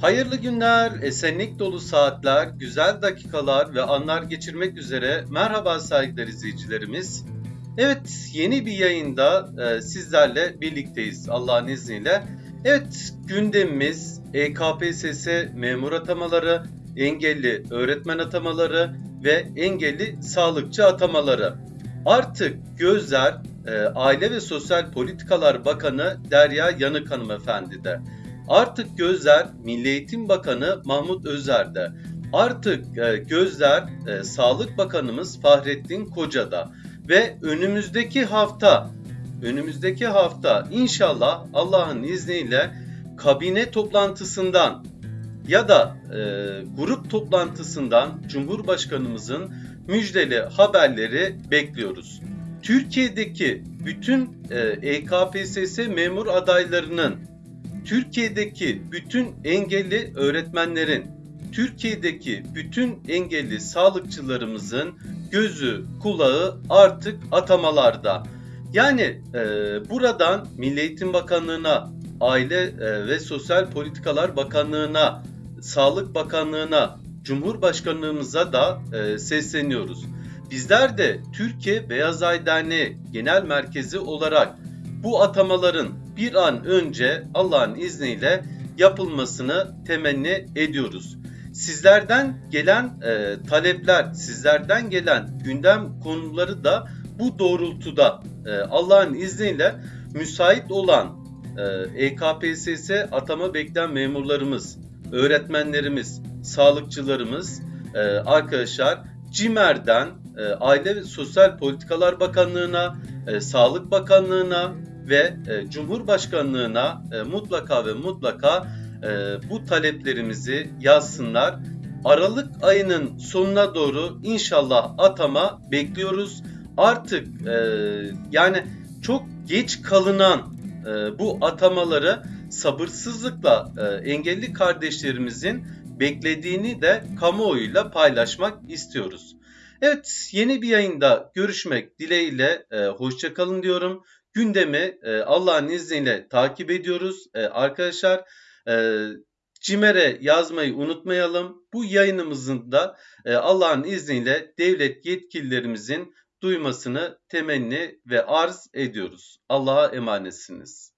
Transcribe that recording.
Hayırlı günler, esenlik dolu saatler, güzel dakikalar ve anlar geçirmek üzere merhaba saygıdeğer izleyicilerimiz. Evet, yeni bir yayında e, sizlerle birlikteyiz Allah'ın izniyle. Evet, gündemimiz EKPSS memur atamaları, engelli öğretmen atamaları ve engelli sağlıkçı atamaları. Artık gözler e, Aile ve Sosyal Politikalar Bakanı Derya Yanık hanımefendide. Artık gözler Milli Eğitim Bakanı Mahmut Özer'de. Artık e, gözler e, Sağlık Bakanımız Fahrettin Koca'da. Ve önümüzdeki hafta, önümüzdeki hafta inşallah Allah'ın izniyle kabine toplantısından ya da e, grup toplantısından Cumhurbaşkanımızın müjdeli haberleri bekliyoruz. Türkiye'deki bütün e, EKPSS memur adaylarının, Türkiye'deki bütün engelli öğretmenlerin, Türkiye'deki bütün engelli sağlıkçılarımızın gözü, kulağı artık atamalarda. Yani e, buradan Milli Eğitim Bakanlığı'na, Aile e, ve Sosyal Politikalar Bakanlığı'na, Sağlık Bakanlığı'na, Cumhurbaşkanlığımıza da e, sesleniyoruz. Bizler de Türkiye Beyaz Ay Derneği Genel Merkezi olarak bu atamaların bir an önce Allah'ın izniyle yapılmasını temenni ediyoruz. Sizlerden gelen e, talepler, sizlerden gelen gündem konuları da bu doğrultuda e, Allah'ın izniyle müsait olan e, EKPSS atama bekleyen memurlarımız, öğretmenlerimiz, sağlıkçılarımız, e, arkadaşlar CİMER'den e, Aile ve Sosyal Politikalar Bakanlığı'na, e, Sağlık Bakanlığı'na ve e, Cumhurbaşkanlığı'na e, mutlaka ve mutlaka e, bu taleplerimizi yazsınlar. Aralık ayının sonuna doğru inşallah atama bekliyoruz. Artık e, yani çok geç kalınan e, bu atamaları sabırsızlıkla e, engelli kardeşlerimizin beklediğini de kamuoyuyla paylaşmak istiyoruz. Evet yeni bir yayında görüşmek dileğiyle e, hoşçakalın diyorum. Gündemi e, Allah'ın izniyle takip ediyoruz. E, arkadaşlar e, CİMER'e yazmayı unutmayalım. Bu yayınımızın da e, Allah'ın izniyle devlet yetkililerimizin duymasını temenni ve arz ediyoruz. Allah'a emanetsiniz.